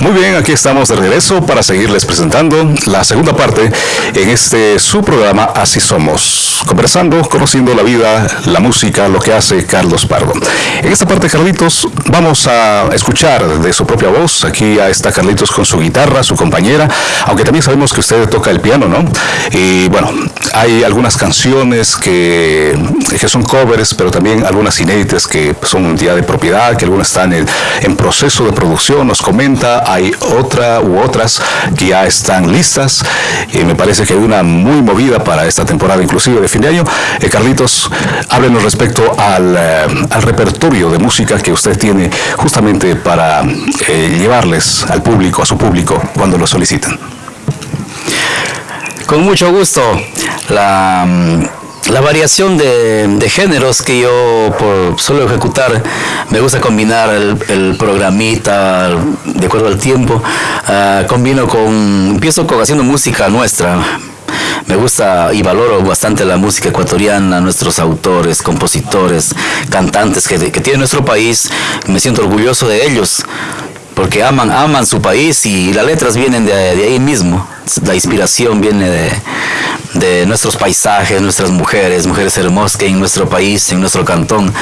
Muy bien, aquí estamos de regreso para seguirles presentando la segunda parte en este su programa Así Somos, conversando, conociendo la vida, la música, lo que hace Carlos Pardo. En esta parte, Carlitos, vamos a escuchar de su propia voz. Aquí está Carlitos con su guitarra, su compañera, aunque también sabemos que usted toca el piano, ¿no? Y bueno, hay algunas canciones que, que son covers, pero también algunas inéditas que son día de propiedad, que algunas están en, en proceso de producción, nos comenta hay otra u otras que ya están listas y me parece que hay una muy movida para esta temporada inclusive de fin de año. Eh, Carlitos, háblenos respecto al, eh, al, repertorio de música que usted tiene justamente para eh, llevarles al público, a su público, cuando lo solicitan. Con mucho gusto. La mm, la variación de, géneros que yo suelo ejecutar, me gusta combinar el, programita de acuerdo al tiempo, uh, combino con, empiezo con haciendo música nuestra, me gusta y valoro bastante la música ecuatoriana, nuestros autores, compositores, cantantes que, que tiene nuestro país, me siento orgulloso de ellos porque aman, aman su país y las letras vienen de ahí mismo, la inspiración viene de, de nuestros paisajes, nuestras mujeres, mujeres hermosas que en nuestro país, en nuestro cantón.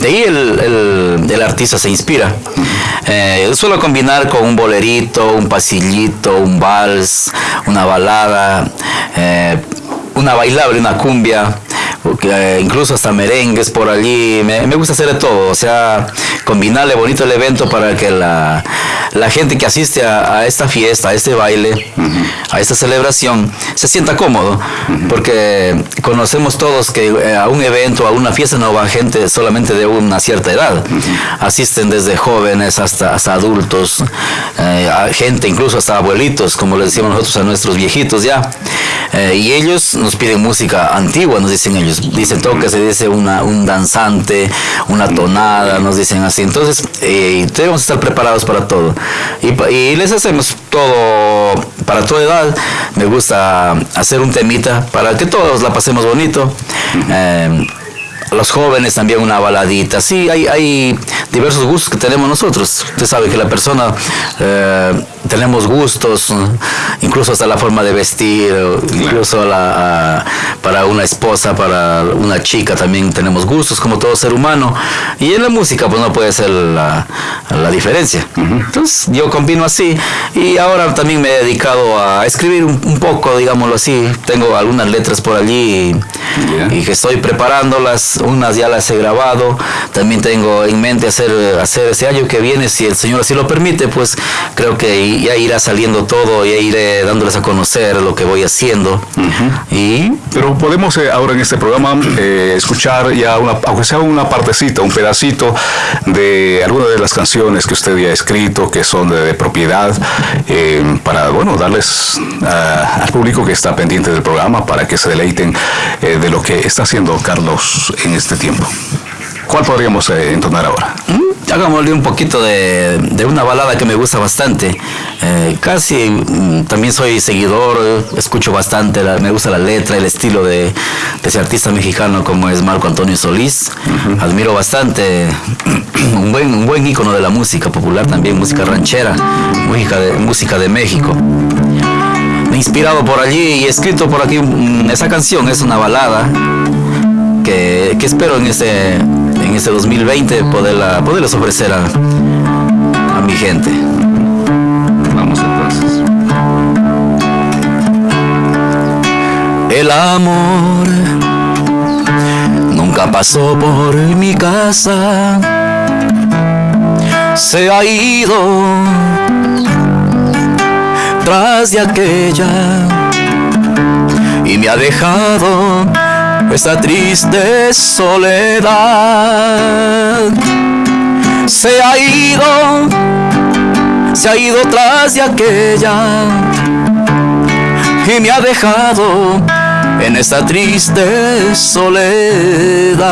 De ahí el, el, artista se inspira. Eh, suelo combinar con un bolerito, un pasillito, un vals, una balada, eh, una bailable, una cumbia, eh, incluso hasta merengues por allí. Me, me, gusta hacer de todo, o sea, combinarle bonito el evento para que la, la gente que asiste a, esta fiesta, a este baile, a esta celebración, se sienta cómodo, porque conocemos todos que eh, a un evento, a una fiesta no va gente solamente de una cierta edad, asisten desde jóvenes hasta, hasta adultos, eh, gente incluso hasta abuelitos, como les decimos nosotros a nuestros viejitos ya, eh, y ellos nos piden música antigua, nos dicen ellos, dicen toque, se dice una, un danzante, una tonada, nos dicen así, entonces debemos estar preparados para todo. Y, les hacemos todo para toda edad. Me gusta hacer un temita para que todos la pasemos bonito. Eh, los jóvenes también una baladita. Sí, hay, hay diversos gustos que tenemos nosotros. Usted sabe que la persona eh, tenemos gustos, incluso hasta la forma de vestir, incluso la, para una esposa, para una chica también tenemos gustos como todo ser humano. Y en la música pues no puede ser la, la diferencia. Entonces yo combino así y ahora también me he dedicado a escribir un, poco, digámoslo así. Tengo algunas letras por allí y, que estoy preparándolas, unas ya las he grabado. También tengo en mente hacer, hacer ese año que viene, si el Señor así lo permite, pues creo que ya irá saliendo todo, ya iré dándoles a conocer lo que voy haciendo. y... Pero podemos eh, ahora en este programa eh, escuchar ya, una, aunque sea una partecita, un pedacito de alguna de las canciones que usted ya ha escrito, que son de, propiedad, eh, para, bueno, darles al público que está pendiente del programa para que se deleiten de lo que está haciendo Carlos en este tiempo. ¿Cuál podríamos eh, entonar ahora? Mm, hagámosle un poquito de, una balada que me gusta bastante. Eh, casi mm, también soy seguidor, escucho bastante, me gusta la letra, el estilo de, ese artista mexicano como es Marco Antonio Solís. Admiro bastante, un buen, un buen ícono de la música popular también, música ranchera, música de, música de México inspirado por allí y escrito por aquí mm, esa canción es una balada que, que espero en ese en este 2020 poderla, poderles ofrecer a, a mi gente. Vamos entonces. El amor nunca pasó por mi casa, se ha ido tras de aquella y me ha dejado esta triste soledad. Se ha ido, se ha ido tras de aquella y me ha dejado en esta triste soledad.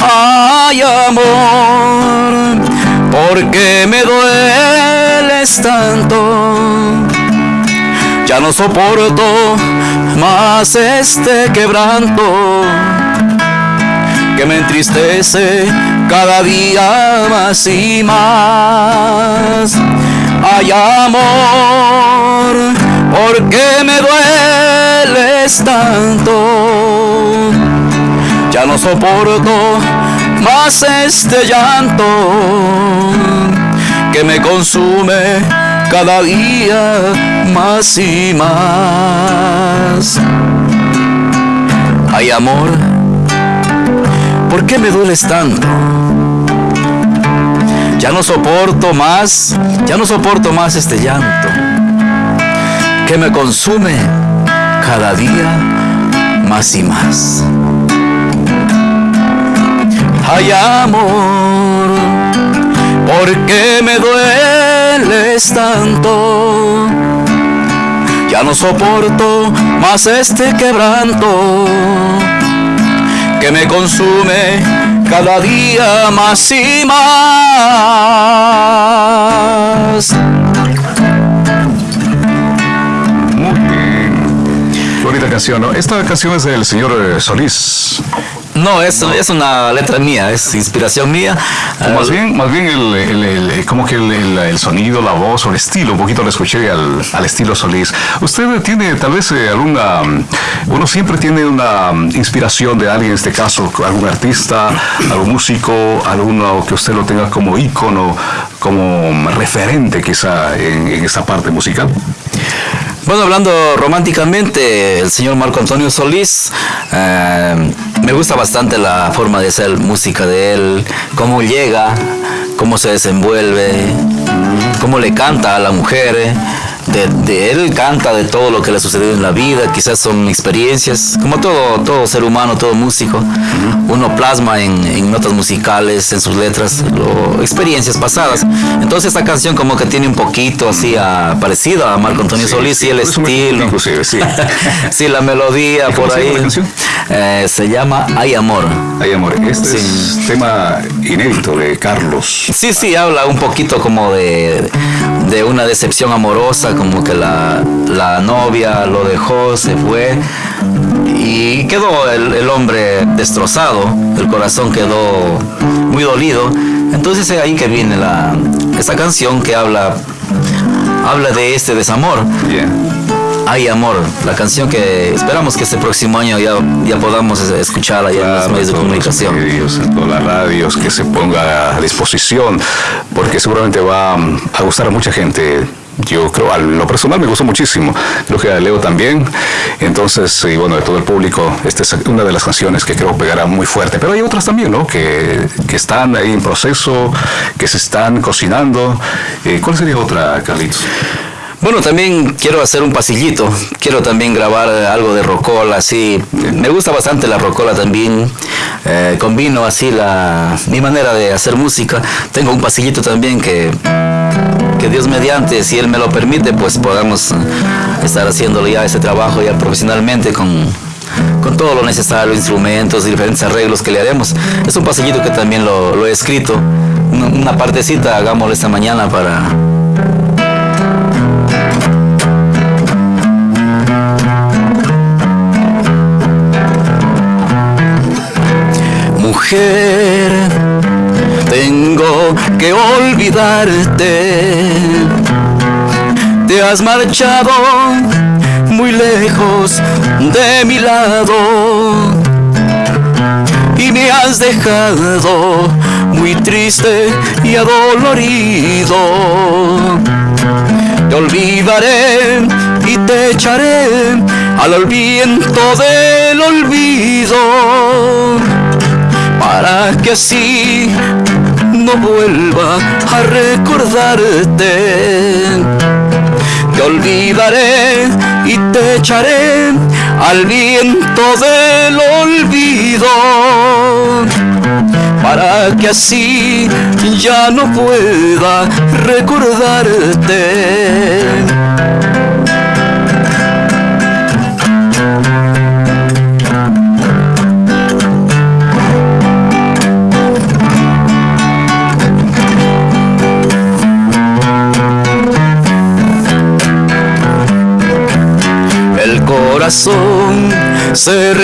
Ay amor, ¿por qué me dueles tanto? Ya no soporto más este quebranto. que me entristece cada día más y más. Hay amor, ¿por qué me dueles tanto? Ya no soporto más este llanto que me consume cada día más y más. Hay amor, ¿por qué me dueles tanto? Ya no soporto más, ya no soporto más este llanto que me consume cada día más y más. Hay amor, ¿por qué me dueles tanto? Ya no soporto más este quebranto que me consume cada día más y más. Muy bien. Bonita canción. Esta canción es del señor eh, Solís. No, es, es una letra mía, es inspiración mía. Más bien, más bien el, el- el- como que el, sonido, la voz o el estilo, un poquito lo escuché al, al estilo Solís. ¿Usted tiene tal vez eh, alguna, mm, uno siempre tiene una mm, inspiración de alguien, en este caso, algún artista, algún músico, alguno que usted lo tenga como ícono, como referente quizá en, en esta parte musical? Bueno, hablando románticamente, el señor Marco Antonio Solís, eh, me gusta bastante la forma de hacer música de él, cómo llega, cómo se desenvuelve, cómo le canta a la mujer. De, de él canta de todo lo que le ha sucedido en la vida, quizás son experiencias, como todo, todo ser humano, todo músico, uno plasma en, en notas musicales, en sus letras, lo- experiencias pasadas. Entonces esta canción como que tiene un poquito así a, parecido a Marco Antonio Sí, Solís sí, y el estilo. inclusive, sí. sí, la melodía ¿Y cómo por ahí. la canción? Eh, se llama Hay Amor. Ay, amor, este es tema inédito de Carlos. Sí, sí, habla un poquito como de, de una decepción amorosa, como que la, la novia lo dejó, se fue y quedó el, hombre destrozado, el corazón quedó muy dolido. Entonces es ahí que viene la, esta canción que habla, habla de este desamor. Hay amor, la canción que esperamos que este próximo año ya, ya podamos escuchar allá en los Claro, medios de todos los comunicación. medios, en todas las radios, que se ponga a disposición, porque seguramente va a gustar a mucha gente. Yo creo, a lo personal me gustó muchísimo, creo que a Leo también. Entonces, y bueno, de todo el público, esta es una de las canciones que creo pegará muy fuerte. Pero hay otras también, ¿no? Que, que están ahí en proceso, que se están cocinando. Eh, ¿Cuál sería otra, Carlitos? Bueno, también quiero hacer un pasillito, quiero también grabar algo de rocola, así. Me gusta bastante la rocola también. Eh, combino así la, mi manera de hacer música. Tengo un pasillito también que, que Dios mediante, si Él me lo permite, pues podamos estar haciéndolo ya ese trabajo ya profesionalmente con, con todo lo necesario, instrumentos diferentes arreglos que le haremos. Es un pasillito que también lo, lo he escrito. Una, una partecita, hagámoslo esta mañana para, Tengo que olvidarte. Te has marchado muy lejos de mi lado y me has dejado muy triste y adolorido. Te olvidaré y te echaré al viento del olvido para que así no vuelva a recordarte. Te olvidaré y te echaré al viento del olvido para que así ya no pueda recordarte.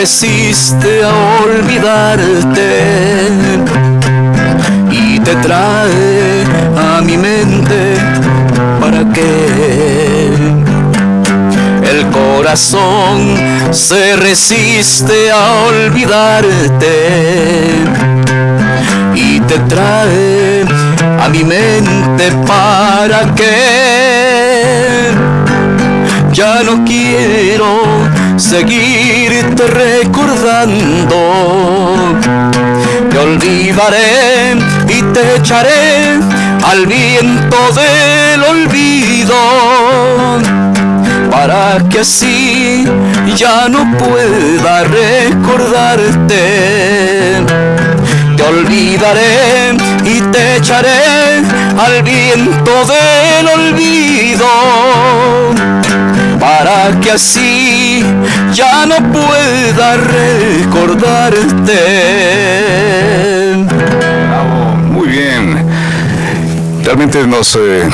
Resiste a olvidarte y te trae a mi mente para que el corazón se resiste a olvidarte y te trae a mi mente para que ya no quiero seguirte recordando. Te olvidaré y te echaré al viento del olvido para que así ya no pueda recordarte. Te olvidaré y te echaré al viento del olvido que así ya no pueda recordarte. Muy bien. Realmente nos eh,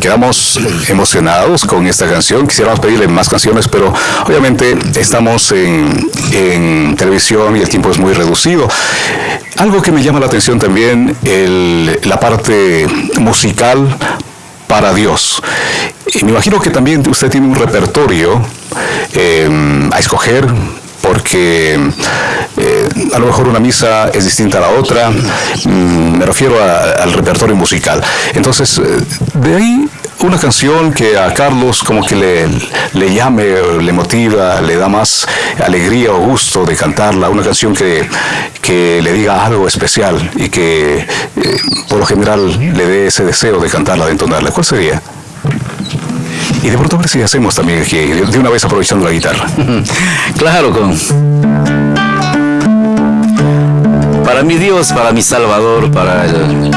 quedamos emocionados con esta canción. Quisiéramos pedirle más canciones, pero obviamente estamos en, en televisión y el tiempo es muy reducido. Algo que me llama la atención también, el, la parte musical para Dios. Y me imagino que también usted tiene un repertorio eh, a escoger porque eh, a lo mejor una misa es distinta a la otra, mm, me refiero a, al repertorio musical. Entonces, eh, de ahí una canción que a Carlos como que le, le llame, le motiva, le da más alegría o gusto de cantarla, una canción que, que le diga algo especial y que eh, por lo general le dé ese deseo de cantarla, de entonarla. ¿Cuál sería? Y de pronto a ver si hacemos también aquí, de una vez aprovechando la guitarra. Claro, con. Para mi Dios, para mi Salvador, para el,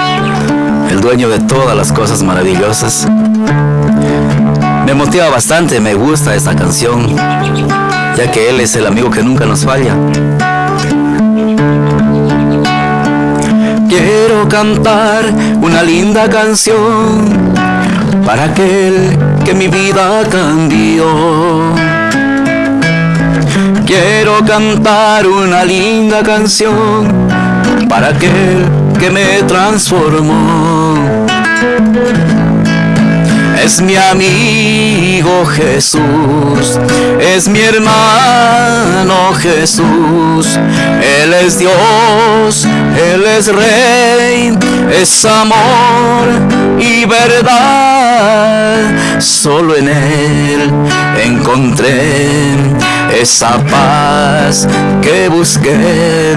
el dueño de todas las cosas maravillosas. Me motiva bastante, me gusta esta canción, ya que Él es el amigo que nunca nos falla. Quiero cantar una linda canción para aquel que mi vida cambió. Quiero cantar una linda canción para aquel que me transformó. Es mi amigo Jesús, es mi hermano Jesús, Él es Dios, Él es Rey, es amor y verdad. Solo en Él encontré esa paz que busqué.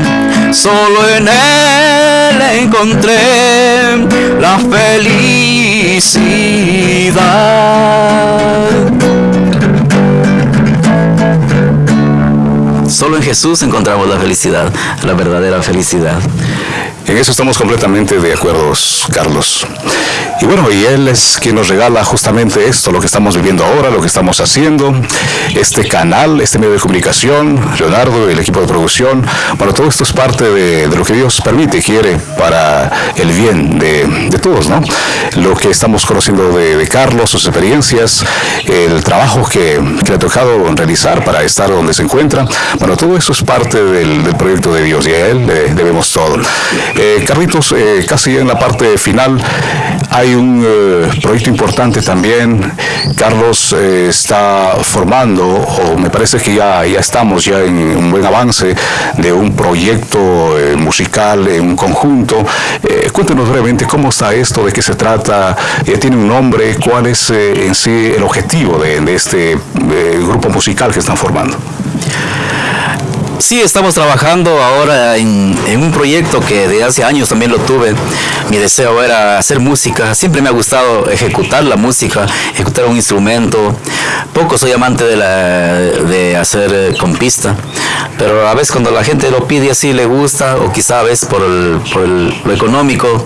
Solo en Él encontré la felicidad. Solo en Jesús encontramos la felicidad, la verdadera felicidad. En eso estamos completamente de acuerdo, Carlos. Y bueno, y Él es quien nos regala justamente esto, lo que estamos viviendo ahora, lo que estamos haciendo, este canal, este medio de comunicación, Leonardo, el equipo de producción. Bueno, todo esto es parte de, lo que Dios permite, quiere para el bien de, de todos, ¿no? Lo que estamos conociendo de, Carlos, sus experiencias, el trabajo que, que, le ha tocado realizar para estar donde se encuentra. Bueno, todo eso es parte del, proyecto de Dios y a Él debemos todo. Eh, Carlitos, eh, casi en la parte final, hay un eh, proyecto importante también. Carlos eh, está formando, o me parece que ya, ya estamos ya en un buen avance de un proyecto eh, musical en un conjunto. Cuéntenos brevemente cómo está esto, de qué se trata, tiene un nombre, cuál es en sí el objetivo de este grupo musical que están formando. Sí, estamos trabajando ahora en, un proyecto que de hace años también lo tuve. Mi deseo era hacer música. Siempre me ha gustado ejecutar la música, ejecutar un instrumento. Poco soy amante de, la, de hacer con pista, pero a veces cuando la gente lo pide así le gusta, o quizá a veces por, el, por el, lo económico,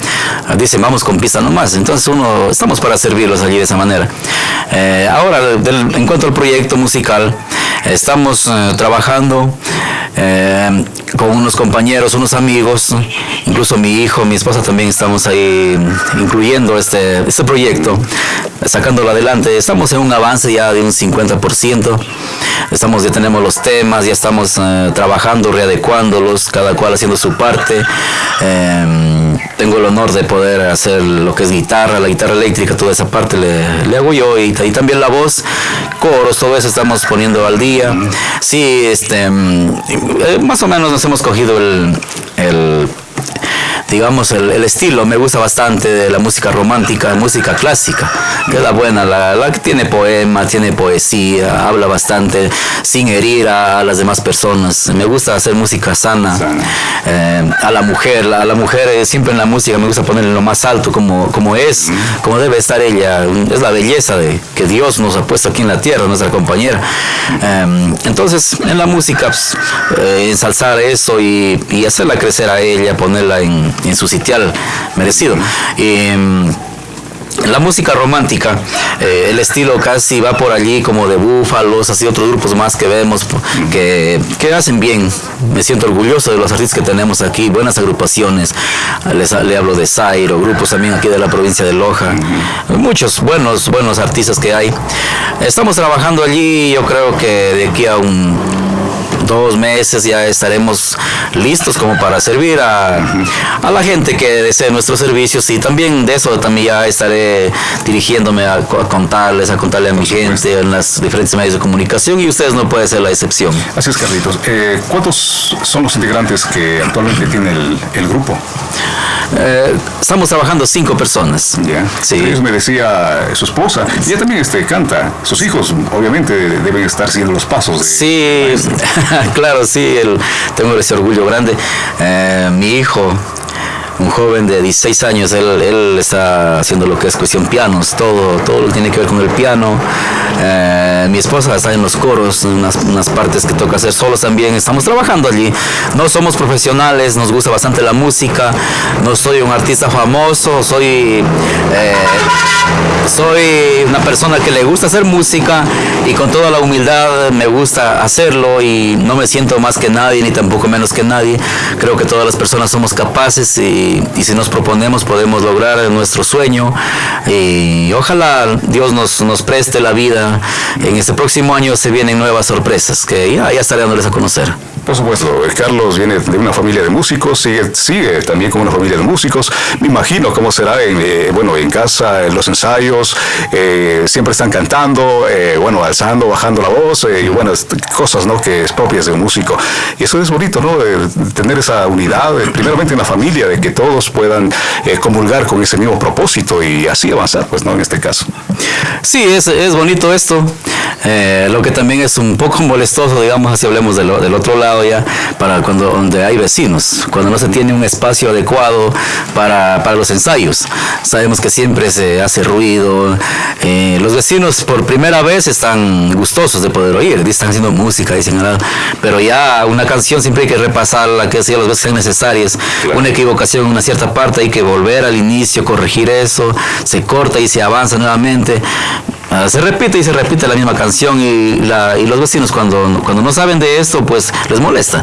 dicen vamos con pista nomás. Entonces uno, estamos para servirlos allí de esa manera. Eh, ahora, del, en cuanto al proyecto musical, estamos eh, trabajando eh, con unos compañeros, unos amigos, incluso mi hijo, mi esposa también estamos ahí incluyendo este, este proyecto. sacándolo adelante. Estamos en un avance ya de un 50%. Estamos, ya tenemos los temas, ya estamos eh, trabajando, readecuándolos, cada cual haciendo su parte. Em, tengo el honor de poder hacer lo que es guitarra, la guitarra eléctrica, toda esa parte le, hago yo y, también la voz, coros, todo eso estamos poniendo al día. Sí, este, em, eh, más o menos nos hemos cogido el digamos, el, estilo. Me gusta bastante de la música romántica, música clásica, que es la buena, la, que tiene poema, tiene poesía, habla bastante sin herir a, las demás personas. Me gusta hacer música sana, eh, a la mujer, a la mujer eh, siempre en la música me gusta ponerle lo más alto como, como es, como debe estar ella, es la belleza de que Dios nos ha puesto aquí en la tierra, nuestra compañera. Eh, entonces, en la música, pues, ensalzar eso y, y hacerla crecer a ella, ponerla en, en su sitial merecido. Y, mm, la música romántica, eh, el estilo casi va por allí como de búfalos, así otros grupos más que vemos que, que, hacen bien. Me siento orgulloso de los artistas que tenemos aquí, buenas agrupaciones. Les, le hablo de Zairo, grupos también aquí de la provincia de Loja. Muchos buenos, buenos artistas que hay. Estamos trabajando allí, yo creo que de aquí a un dos meses ya estaremos listos como para servir a, a la gente que desee nuestros servicios y también de eso también ya estaré dirigiéndome a, contarles, a contarle a mi gente en las diferentes medios de comunicación y ustedes no pueden ser la excepción. Así es, Carlitos. Eh, ¿Cuántos son los integrantes que actualmente tiene el, el grupo? Eh, estamos trabajando cinco personas. Ya. Sí. me decía su esposa. Ella también este, canta. Sus hijos, obviamente, deben estar siguiendo los pasos. sí, claro, sí. El, tengo ese orgullo grande. Eh, mi hijo un joven de 16 años, él, está haciendo lo que es cuestión pianos, todo, todo lo tiene que ver con el piano. Eh, mi esposa está en los coros, unas, unas, partes que toca hacer solos también. Estamos trabajando allí. No somos profesionales, nos gusta bastante la música. No soy un artista famoso, soy, eh, soy una persona que le gusta hacer música y con toda la humildad me gusta hacerlo y no me siento más que nadie ni tampoco menos que nadie. Creo que todas las personas somos capaces y y, si nos proponemos podemos lograr nuestro sueño y ojalá Dios nos, nos preste la vida. En este próximo año se vienen nuevas sorpresas que ya, ya estaré dándoles a conocer. Por supuesto, Carlos viene de una familia de músicos, sigue, sigue también con una familia de músicos. Me imagino cómo será en, eh, bueno, en casa, en los ensayos, eh, siempre están cantando, eh, bueno, alzando, bajando la voz, y bueno, cosas ¿no? que es propias de un músico. Y eso es bonito, ¿no? tener esa unidad, primeramente en la familia, de que todos puedan comulgar con ese mismo propósito y así avanzar, pues, ¿no? En este caso. Sí, es, es bonito esto. lo que también es un poco molestoso, digamos, si hablemos del otro lado ya para cuando donde hay vecinos, cuando no se tiene un espacio adecuado para, para los ensayos. Sabemos que siempre se hace ruido. Eh, los vecinos por primera vez están gustosos de poder oír, están haciendo música, dicen, pero ya una canción siempre hay que repasarla, que sea las veces sean necesarias. Una equivocación en una cierta parte hay que volver al inicio, corregir eso, se corta y se avanza nuevamente. Ah, se repite y se repite la misma canción y, la, y los vecinos cuando, cuando no saben de esto pues les molesta.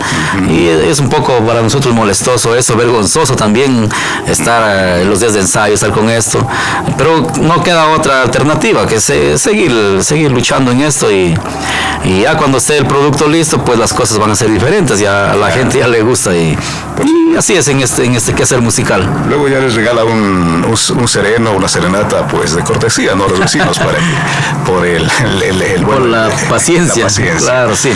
Y es un poco para nosotros molestoso eso, vergonzoso también estar en los días de ensayo, estar con esto, pero no queda otra alternativa que seguir, seguir luchando en esto y, y, ya cuando esté el producto listo pues las cosas van a ser diferentes, ya a la gente ya le gusta y, así es en este, en este quehacer musical. Luego ya les regala un, un, sereno, una serenata pues de cortesía ¿no? a los vecinos para por el, por la, paciencia. Claro, sí.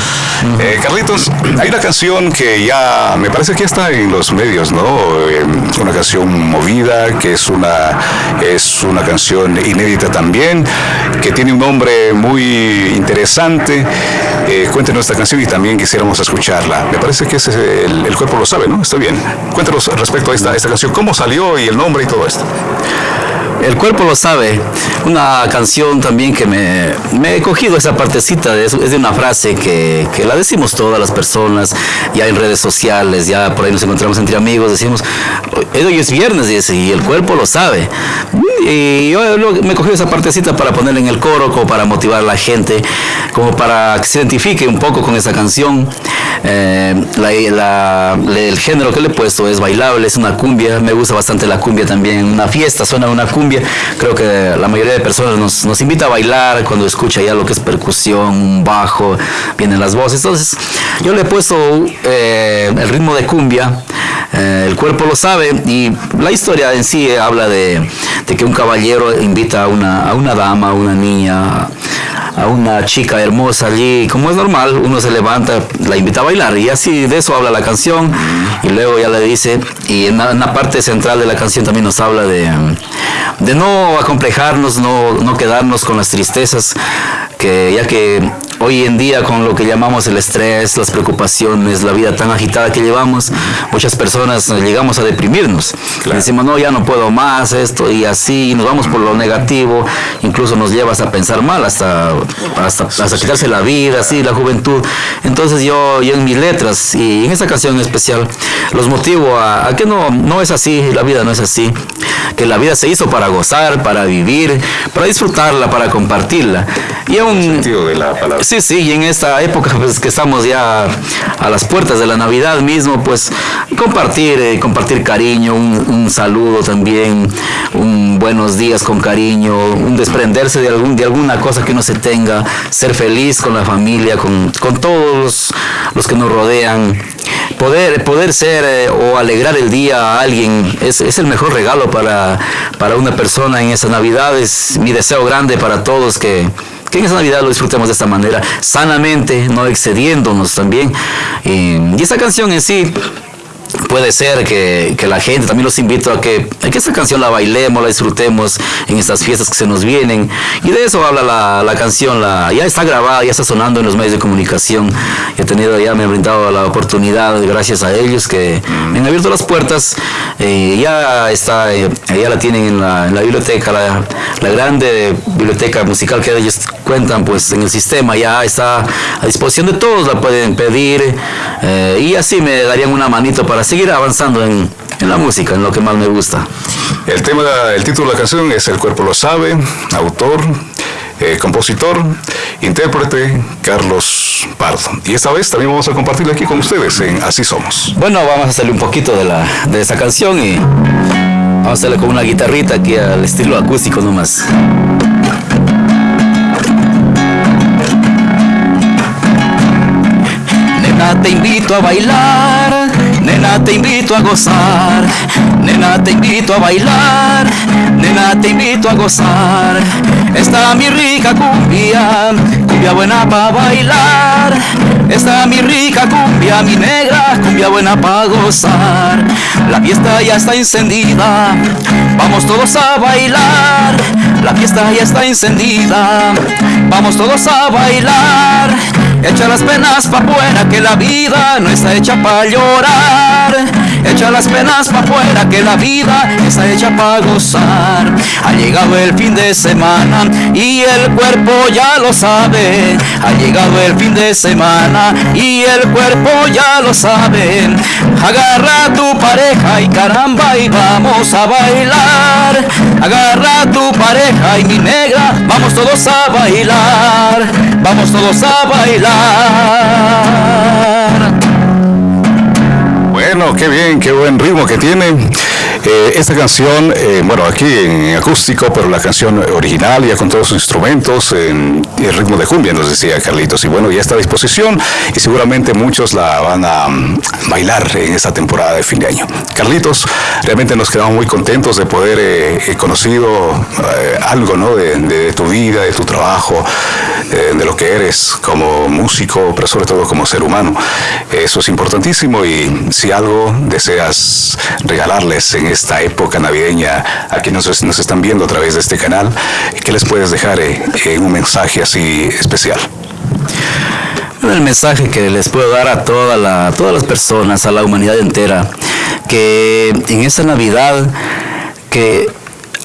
Eh, Carlitos, hay una canción que ya me parece que está en los medios, ¿no? Eh, una canción movida, que es una, es una canción inédita también, que tiene un nombre muy interesante. Eh, cuéntenos esta canción y también quisiéramos escucharla. Me parece que ese, el, el, cuerpo lo sabe, ¿no? Está bien. Cuéntanos respecto a esta, canción, cómo salió y el nombre y todo esto. El cuerpo lo sabe. Una canción también que me, he cogido esa partecita, de, es de una frase que, que, la decimos todas las personas, ya en redes sociales, ya por ahí nos encontramos entre amigos, decimos, hoy es viernes y el cuerpo lo sabe. Y yo me cogí esa partecita para ponerla en el coro, como para motivar a la gente, como para que se identifique un poco con esa canción. Eh, el género que le he puesto es bailable, es una cumbia, me gusta bastante la cumbia también, una fiesta suena una cumbia, creo que la mayoría de personas nos, nos invita a bailar cuando escucha ya lo que es percusión, bajo, vienen las voces, entonces yo le he puesto eh, el ritmo de cumbia, eh, el cuerpo lo sabe y la historia en sí habla de, que un caballero invita a una, a una dama, a una niña, a una chica hermosa allí, como es normal, uno se levanta, la invita a bailar y así de eso habla la canción. Y luego ya le dice, y en la, parte central de la canción también nos habla de, de no acomplejarnos, no, no quedarnos con las tristezas, que ya que hoy en día con lo que llamamos el estrés, las preocupaciones, la vida tan agitada que llevamos, muchas personas llegamos a deprimirnos. Decimos, no, ya no puedo más esto y así, y nos vamos por lo negativo, incluso nos llevas a pensar mal hasta, hasta, quitarse la vida, así, la juventud. Entonces yo, yo en mis letras y en esta canción en especial los motivo a, a que no, no es así, la vida no es así, que la vida se hizo para gozar, para vivir, para disfrutarla, para compartirla. Y aún, sentido de la palabra. Sí, sí, y en esta época pues que estamos ya a las puertas de la Navidad mismo, pues compartir, eh, compartir cariño, un, saludo también, un buenos días con cariño, un desprenderse de, algún, de alguna cosa que no se tenga, ser feliz con la familia, con, todos los, que nos rodean. Poder, poder ser eh, o alegrar el día a alguien es, es el mejor regalo para, para una persona en esa Navidad. Es mi deseo grande para todos que, que en esa Navidad lo disfrutemos de esta manera, sanamente, no excediéndonos también. y esta canción en sí puede ser que, la gente, también los invito a que, a que esta canción la bailemos, la disfrutemos en estas fiestas que se nos vienen. Y de eso habla la, la canción, la, ya está grabada, ya está sonando en los medios de comunicación. He tenido, ya me han brindado la oportunidad, gracias a ellos, que me han abierto las puertas. Eh, ya está, eh, ya la tienen en la, en la biblioteca, la, la, grande biblioteca musical que ellos cuentan pues en el sistema, ya está a disposición de todos, la pueden pedir. Eh, y así me darían una manito para seguir avanzando en, la música, en lo que más me gusta. El tema, el título de la canción es El cuerpo lo sabe, autor, eh, compositor, intérprete Carlos Pardo. Y esta vez también vamos a compartirlo aquí con ustedes en Así Somos. Bueno, vamos a hacerle un poquito de, la, de esa canción y vamos a hacerle con una guitarrita aquí al estilo acústico nomás. te invito a bailar, nena te invito a gozar, nena te invito a bailar, nena te invito a gozar. Está mi rica cumbia, cumbia buena para bailar. Está mi rica cumbia, mi negra cumbia buena para gozar. La fiesta ya está encendida, vamos todos a bailar. La fiesta ya está encendida, vamos todos a bailar. Echa las penas pa' fuera que la vida no está hecha pa' llorar. Echa las penas pa' fuera que la vida está hecha pa' gozar. Ha llegado el fin de semana y el cuerpo ya lo sabe. Ha llegado el fin de semana y el cuerpo ya lo sabe. Agarra tu pareja y caramba y vamos a bailar. Agarra tu pareja y mi negra, vamos todos a bailar. Vamos todos a bailar. Bueno, qué bien, qué buen ritmo que tiene. Eh, esta canción, eh, bueno, aquí en acústico, pero la canción original ya con todos sus instrumentos, en el ritmo de cumbia, nos decía Carlitos. Y bueno, ya está a disposición y seguramente muchos la van a mm, bailar en esta temporada de fin de año. Carlitos, realmente nos quedamos muy contentos de poder eh, conocido algo ¿no? de, tu vida, de tu trabajo, de lo que eres como músico, pero sobre todo como ser humano. Eso es importantísimo y si algo deseas regalarles en esta época navideña a quienes nos, están viendo a través de este canal, ¿qué les puedes dejar en eh, un mensaje así especial? el mensaje que les puedo dar a toda la, todas las personas, a la humanidad entera, que en esta Navidad, que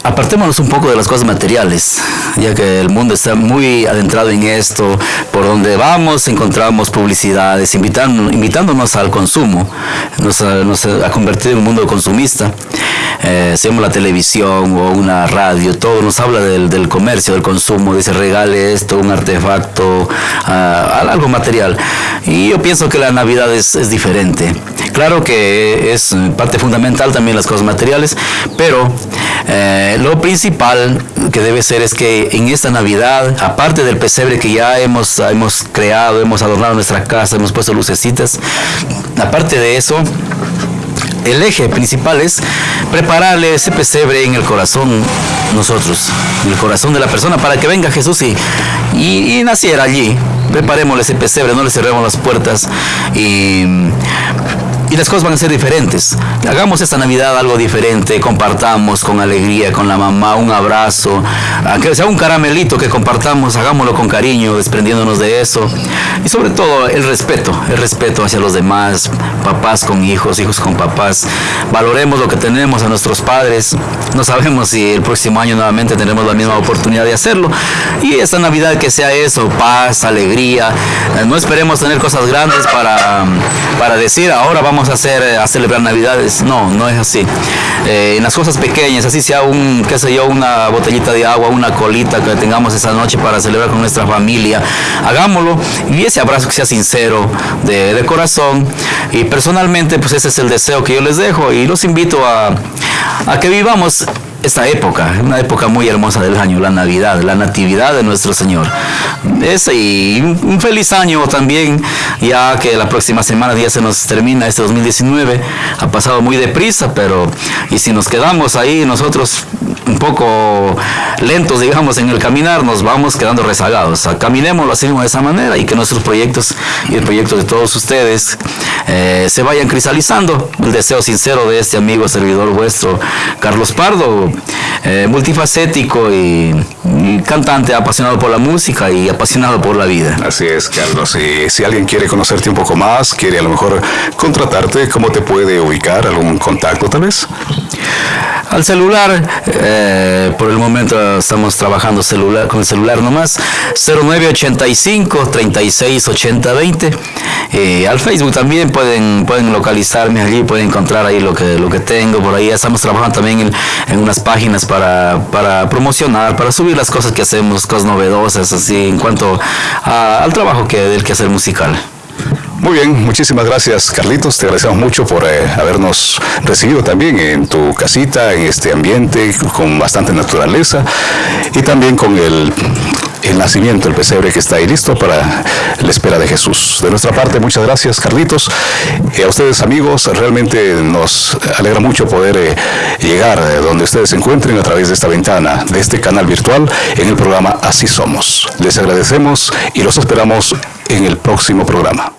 apartémonos un poco de las cosas materiales, ya que el mundo está muy adentrado en esto. Por donde vamos encontramos publicidades invitando, invitándonos al consumo. Nos, ha convertido en un mundo consumista. Eh, hacemos la televisión o una radio, todo nos habla del, comercio, del consumo. Dice regale esto, un artefacto, ah, algo material. Y yo pienso que la Navidad es, es diferente. Claro que es parte fundamental también las cosas materiales, pero eh, lo principal que debe ser es que en esta Navidad, aparte del pesebre que ya hemos, hemos creado, hemos adornado nuestra casa, hemos puesto lucecitas, aparte de eso, el eje principal es prepararle ese pesebre en el corazón nosotros, en el corazón de la persona, para que venga Jesús y, y, y naciera allí. Preparémosle ese pesebre, no le cerremos las puertas y y las cosas van a ser diferentes. Hagamos esta Navidad algo diferente, compartamos con alegría, con la mamá, un abrazo, aunque sea un caramelito que compartamos, hagámoslo con cariño, desprendiéndonos de eso. Y sobre todo el respeto, el respeto hacia los demás, papás con hijos, hijos con papás. Valoremos lo que tenemos a nuestros padres. No sabemos si el próximo año nuevamente tendremos la misma oportunidad de hacerlo. Y esta Navidad que sea eso, paz, alegría. No esperemos tener cosas grandes para, para decir ahora vamos a hacer eh, a celebrar Navidades. No, no es así. Eh, en las cosas pequeñas, así sea un, qué sé yo, una botellita de agua, una colita que tengamos esa noche para celebrar con nuestra familia, hagámoslo y ese abrazo que sea sincero, de, de corazón. Y personalmente, pues ese es el deseo que yo les dejo y los invito a, a que vivamos esta época, una época muy hermosa del año, la Navidad, la Natividad de nuestro Señor. Ese y un feliz año también, ya que la próxima semana ya se nos termina este 2019, ha pasado muy deprisa, pero y si nos quedamos ahí nosotros un poco lentos, digamos, en el caminar, nos vamos quedando rezagados. Caminémoslo así de esa manera y que nuestros proyectos y el proyecto de todos ustedes eh, se vayan cristalizando. El deseo sincero de este amigo servidor vuestro, Carlos Pardo, eh, multifacético y, cantante apasionado por la música y apasionado por la vida. Así es, Carlos. Y si alguien quiere conocerte un poco más, quiere a lo mejor contratarte, ¿cómo te puede ubicar? ¿Algún contacto tal vez? Al celular, eh, por el momento estamos trabajando celular, con el celular nomás, 0985 36 80 20. al Facebook también pueden, pueden localizarme allí, pueden encontrar ahí lo que, lo que tengo por ahí. Estamos trabajando también en, unas páginas para, para, promocionar, para subir las cosas que hacemos, cosas novedosas, así en cuanto al trabajo que, del quehacer musical. Muy bien, muchísimas gracias Carlitos, te agradecemos mucho por eh, habernos recibido también en tu casita, en este ambiente con bastante naturaleza y también con el, nacimiento, el pesebre que está ahí listo para la espera de Jesús. De nuestra parte, muchas gracias Carlitos. Y a ustedes amigos, realmente nos alegra mucho poder eh, llegar donde ustedes se encuentren a través de esta ventana, de este canal virtual en el programa Así Somos. Les agradecemos y los esperamos en el próximo programa.